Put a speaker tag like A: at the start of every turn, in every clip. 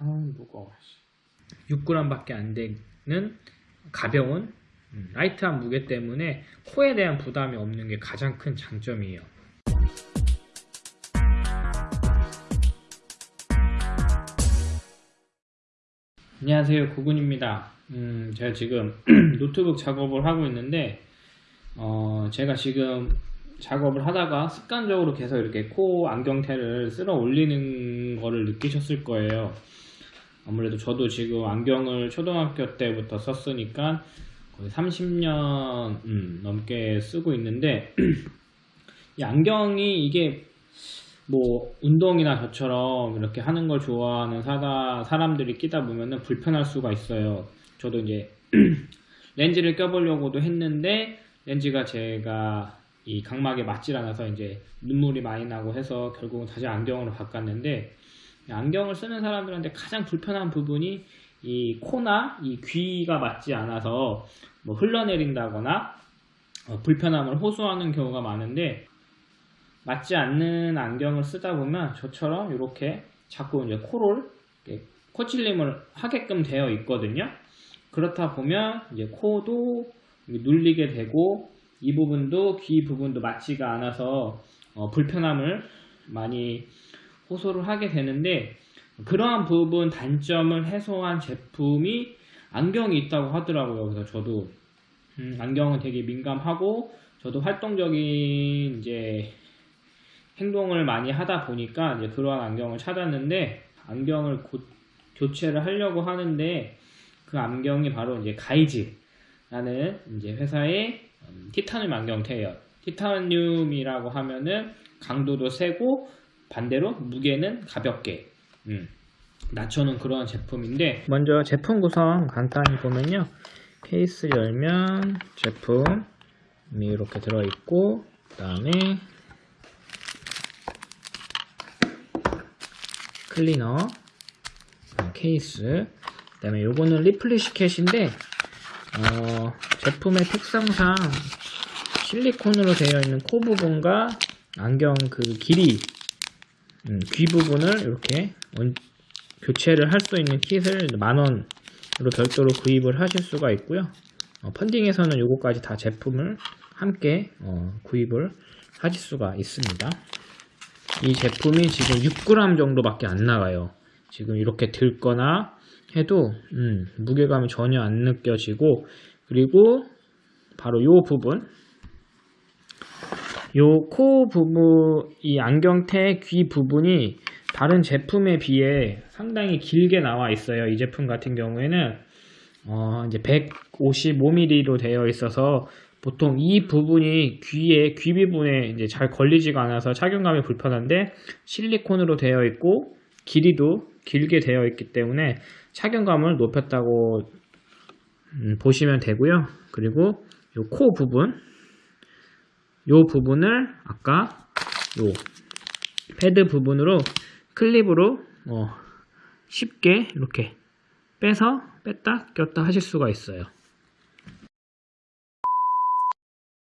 A: 아 무거워 6g밖에 안 되는 가벼운 음, light한 무게 때문에 코에 대한 부담이 없는 게 가장 큰 장점이에요. 안녕하세요. 구군입니다. 음, 제가 지금 노트북 작업을 하고 있는데 어, 제가 지금 작업을 하다가 습관적으로 계속 이렇게 코 안경테를 쓸어 올리는 거를 느끼셨을 거예요 아무래도 저도 지금 안경을 초등학교 때부터 썼으니까 거의 30년 음, 넘게 쓰고 있는데 이 안경이 이게 뭐 운동이나 저처럼 이렇게 하는 걸 좋아하는 사다, 사람들이 끼다 보면은 불편할 수가 있어요. 저도 이제 렌즈를 껴보려고도 했는데 렌즈가 제가 이 각막에 맞질 않아서 이제 눈물이 많이 나고 해서 결국은 다시 안경으로 바꿨는데 안경을 쓰는 사람들한테 가장 불편한 부분이 이 코나 이 귀가 맞지 않아서 뭐 흘러내린다거나 어, 불편함을 호소하는 경우가 많은데 맞지 않는 안경을 쓰다 보면 저처럼 이렇게 자꾸 이제 코를 코찔림을 하게끔 되어 있거든요. 그렇다 보면 이제 코도 눌리게 되고 이 부분도 귀 부분도 맞지가 않아서 어, 불편함을 많이 호소를 하게 되는데 그러한 부분 단점을 해소한 제품이 안경이 있다고 하더라고요. 그래서 저도 음, 안경은 되게 민감하고 저도 활동적인 이제 행동을 많이 하다 보니까 이제 그러한 안경을 찾았는데 안경을 곧 교체를 하려고 하는데 그 안경이 바로 이제 가이즈라는 이제 회사의 음, 티타늄 안경테예요. 티타늄이라고 하면은 강도도 세고 반대로 무게는 가볍게 음, 낮춰놓은 그런 제품인데 먼저 제품 구성 간단히 보면요. 케이스 열면 제품이 이렇게 들어있고 그 다음에 클리너 어, 케이스 그 다음에 요거는 replace kit인데 어, 제품의 특성상 실리콘으로 되어 있는 코 부분과 안경 그 길이 음, 귀 부분을 이렇게 교체를 할 수 있는 킷을 만원으로 별도로 구입을 하실 수가 있고요. 어, 펀딩에서는 요거까지 다 제품을 함께 어, 구입을 하실 수가 있습니다. 이 제품이 지금 6g 정도밖에 안 나가요. 지금 이렇게 들거나 해도 음, 무게감이 전혀 안 느껴지고 그리고 바로 요 부분 요 코 부분 이 안경테 귀 부분이 다른 제품에 비해 상당히 길게 나와 있어요. 이 제품 같은 경우에는. 어, 이제 155mm로 되어 있어서 보통 이 부분이 귀에 귀 부분에 이제 잘 걸리지가 않아서 착용감이 불편한데 실리콘으로 되어 있고 길이도 길게 되어 있기 때문에 착용감을 높였다고 음, 보시면 되고요. 그리고 이 코 부분 이 부분을 아까 요 패드 부분으로 클립으로 어, 쉽게 이렇게 빼서 뺐다 꼈다 하실 수가 있어요.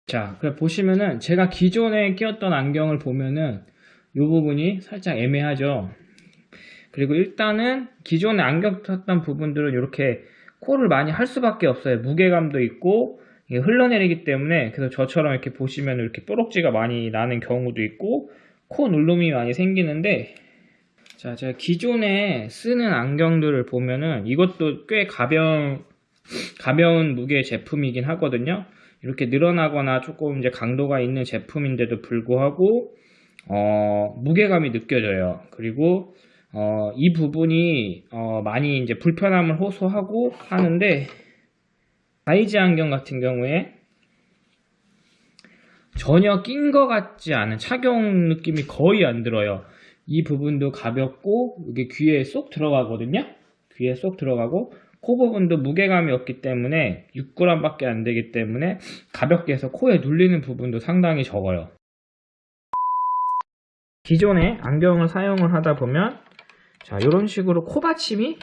A: 자, 그 보시면은 제가 기존에 끼웠던 안경을 보면은 이 부분이 살짝 애매하죠. 그리고 일단은 기존에 안경 썼던 부분들은 이렇게 코를 많이 할 수밖에 없어요. 무게감도 있고 흘러내리기 때문에 그래서 저처럼 이렇게 보시면 이렇게 뽀록지가 많이 나는 경우도 있고 코 눌름이 많이 생기는데 자 제가 기존에 쓰는 안경들을 보면은 이것도 꽤 가벼운 가벼운 무게 제품이긴 하거든요. 이렇게 늘어나거나 조금 이제 강도가 있는 제품인데도 불구하고 어, 무게감이 느껴져요. 그리고 어, 이 부분이 어, 많이 이제 불편함을 호소하고 하는데 가이즈 안경 같은 경우에 전혀 낀 것 같지 않은 착용 느낌이 거의 안 들어요. 이 부분도 가볍고 이게 귀에 쏙 들어가거든요. 귀에 쏙 들어가고 코 부분도 무게감이 없기 때문에 6g 밖에 안 되기 때문에 가볍게 해서 코에 눌리는 부분도 상당히 적어요 기존에 안경을 사용을 하다 보면 자 이런 식으로 코 받침이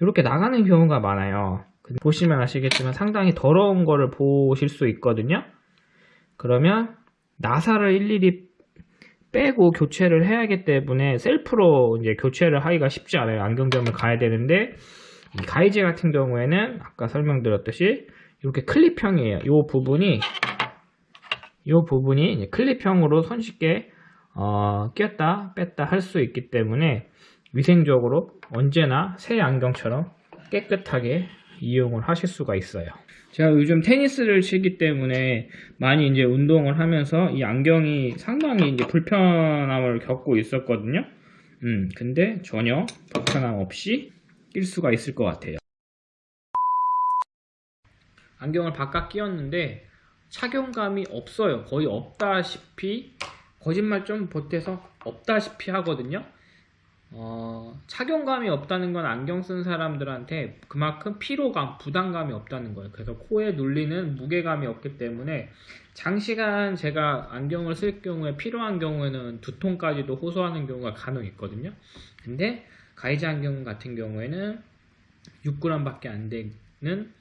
A: 이렇게 나가는 경우가 많아요 보시면 아시겠지만 상당히 더러운 거를 보실 수 있거든요 그러면 나사를 일일이 빼고 교체를 해야 하기 때문에 셀프로 이제 교체를 하기가 쉽지 않아요. 안경점을 가야 되는데 이 가이제 같은 경우에는 아까 설명드렸듯이 이렇게 클립형이에요. 이 부분이 이 부분이 클립형으로 손쉽게 어, 꼈다 뺐다 할 수 있기 때문에 위생적으로 언제나 새 안경처럼 깨끗하게 이용을 하실 수가 있어요. 제가 요즘 테니스를 치기 때문에 많이 이제 운동을 하면서 이 안경이 상당히 이제 불편함을 겪고 있었거든요. 음, 근데 전혀 불편함 없이 낄 수가 있을 것 같아요. 안경을 바깥 끼웠는데 착용감이 없어요. 거의 없다시피 거짓말 좀 보태서 없다시피 하거든요. 어, 착용감이 없다는 건 안경 쓴 사람들한테 그만큼 피로감, 부담감이 없다는 거예요. 그래서 코에 눌리는 무게감이 없기 때문에 장시간 제가 안경을 쓸 경우에 필요한 경우에는 두통까지도 호소하는 경우가 간혹 있거든요. 근데 가이즈 안경 같은 경우에는 6g밖에 안 되는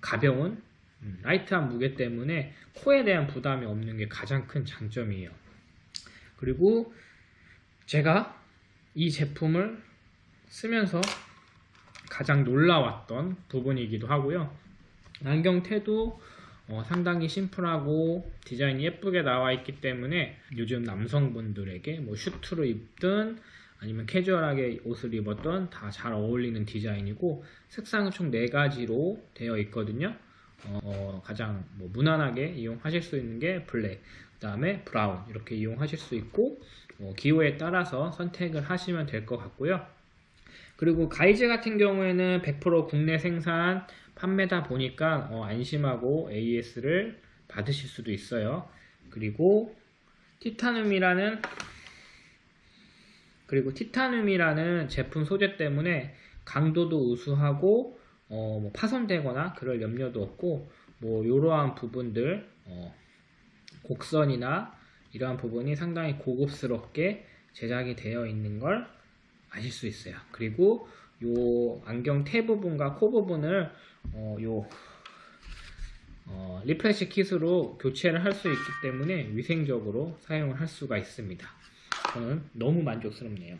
A: 가벼운 음, light한 무게 때문에 코에 대한 부담이 없는 게 가장 큰 장점이에요. 그리고 제가 이 제품을 쓰면서 가장 놀라웠던 부분이기도 하고요. 안경테도 어, 상당히 심플하고 디자인이 예쁘게 나와 있기 때문에 요즘 남성분들에게 뭐 슈트로 입든 아니면 캐주얼하게 옷을 입었던 다 잘 어울리는 디자인이고 색상은 총 4가지로 되어 있거든요. 어, 가장 뭐 무난하게 이용하실 수 있는 게 블랙, 그 다음에 브라운 이렇게 이용하실 수 있고 어, 기호에 따라서 선택을 하시면 될 것 같고요. 그리고 가이즈 같은 경우에는 100% 국내 생산 판매다 보니까 어, 안심하고 AS를 받으실 수도 있어요. 그리고 티타늄이라는 그리고 티타늄이라는 제품 소재 때문에 강도도 우수하고 어, 뭐 파손되거나 그럴 염려도 없고 뭐 이러한 부분들 어, 곡선이나 이러한 부분이 상당히 고급스럽게 제작이 되어 있는 걸 아실 수 있어요. 그리고 요 안경 테 부분과 코 부분을 어, 요 어, refresh kit으로 교체를 할 수 있기 때문에 위생적으로 사용을 할 수가 있습니다. 저는 너무 만족스럽네요.